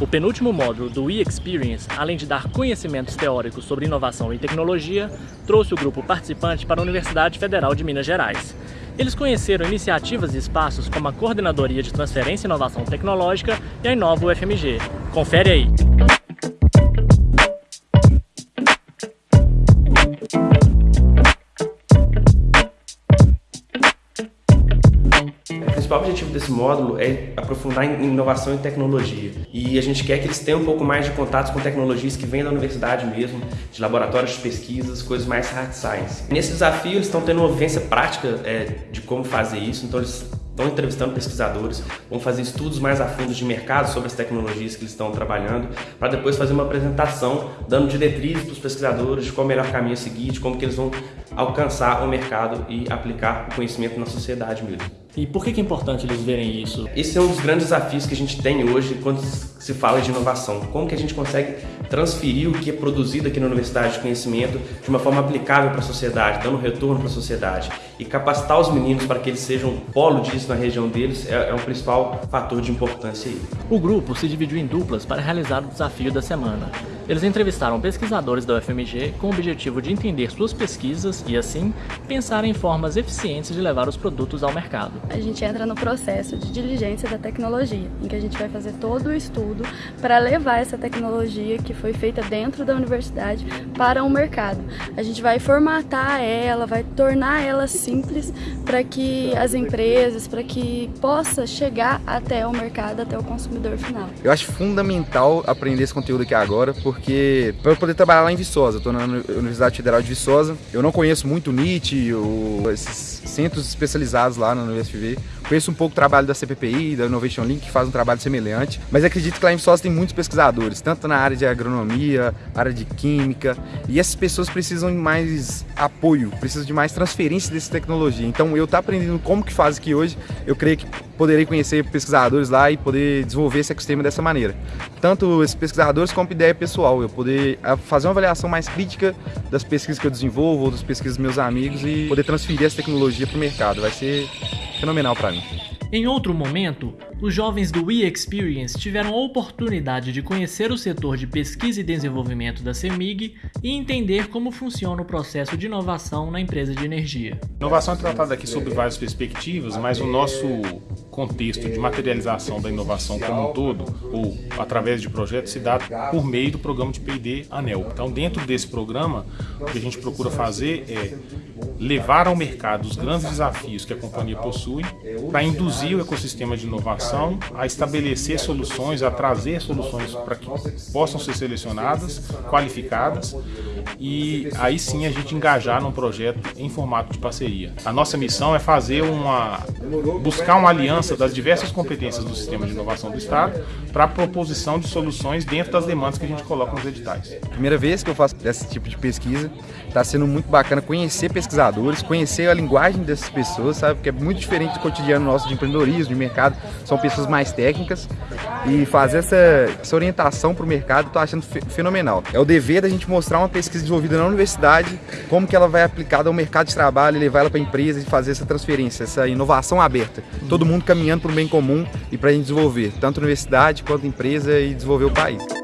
O penúltimo módulo do e-Experience, além de dar conhecimentos teóricos sobre inovação e tecnologia, trouxe o grupo participante para a Universidade Federal de Minas Gerais. Eles conheceram iniciativas e espaços como a Coordenadoria de Transferência e Inovação Tecnológica e a Inova UFMG. Confere aí! Principal objetivo desse módulo é aprofundar em inovação e tecnologia. E a gente quer que eles tenham um pouco mais de contatos com tecnologias que vêm da universidade mesmo, de laboratórios de pesquisas, coisas mais hard science. Nesse desafio, eles estão tendo uma vivência prática é, de como fazer isso, então eles estão entrevistando pesquisadores, vão fazer estudos mais a fundo de mercado sobre as tecnologias que eles estão trabalhando, para depois fazer uma apresentação dando diretrizes para os pesquisadores de qual o melhor caminho a seguir, de como que eles vão alcançar o mercado e aplicar o conhecimento na sociedade mesmo. E por que é importante eles verem isso? Esse é um dos grandes desafios que a gente tem hoje quando se fala de inovação. Como que a gente consegue transferir o que é produzido aqui na Universidade de Conhecimento de uma forma aplicável para a sociedade, dando retorno para a sociedade. E capacitar os meninos para que eles sejam polo disso na região deles é, é um principal fator de importância aí. O grupo se dividiu em duplas para realizar o desafio da semana. Eles entrevistaram pesquisadores da UFMG com o objetivo de entender suas pesquisas e, assim, pensar em formas eficientes de levar os produtos ao mercado. A gente entra no processo de diligência da tecnologia, em que a gente vai fazer todo o estudo para levar essa tecnologia que foi feita dentro da universidade para o mercado. A gente vai formatar ela, vai tornar ela simples para que as empresas, para que possa chegar até o mercado, até o consumidor final. Eu acho fundamental aprender esse conteúdo aqui agora, porque para eu poder trabalhar lá em Viçosa, estou na Universidade Federal de Viçosa, eu não conheço muito o NIT, esses centros especializados lá na UFV, conheço um pouco o trabalho da CPPI, da Innovation Link, que faz um trabalho semelhante, mas acredito que lá em Viçosa tem muitos pesquisadores, tanto na área de agronomia, área de química, e essas pessoas precisam de mais apoio, precisam de mais transferência dessa tecnologia. Então eu estou aprendendo como que faz aqui hoje, eu creio que poderei conhecer pesquisadores lá e poder desenvolver esse ecossistema dessa maneira. Tanto esses pesquisadores como ideia pessoal, eu poder ah, fazer uma avaliação mais crítica das pesquisas que eu desenvolvo ou das pesquisas dos meus amigos e poder transferir essa tecnologia para o mercado. Vai ser fenomenal para mim. Em outro momento, os jovens do e-Experience tiveram a oportunidade de conhecer o setor de pesquisa e desenvolvimento da CEMIG e entender como funciona o processo de inovação na empresa de energia. Inovação é tratada aqui sob várias perspectivas, mas o nosso contexto de materialização da inovação como um todo, ou através de projetos, se dá por meio do programa de P&D ANEL. Então, dentro desse programa, o que a gente procura fazer é levar ao mercado os grandes desafios que a companhia possui para induzir o ecossistema de inovação a estabelecer soluções, a trazer soluções para que possam ser selecionadas, qualificadas e aí sim a gente engajar num projeto em formato de parceria. A nossa missão é fazer uma buscar uma aliança das diversas competências do sistema de inovação do Estado para a proposição de soluções dentro das demandas que a gente coloca nos editais. Primeira vez que eu faço esse tipo de pesquisa, está sendo muito bacana conhecer pesquisadores, conhecer a linguagem dessas pessoas, sabe? Porque é muito diferente do cotidiano nosso de empreendedorismo, de mercado, são pessoas mais técnicas e fazer essa, essa orientação para o mercado, estou achando fenomenal. É o dever da gente mostrar uma pesquisa desenvolvida na universidade, como que ela vai aplicada ao mercado de trabalho e levar ela para a empresa e fazer essa transferência, essa inovação aberta. Todo mundo caminhando para o bem comum e para a gente desenvolver, tanto a universidade quanto a empresa e desenvolver o país.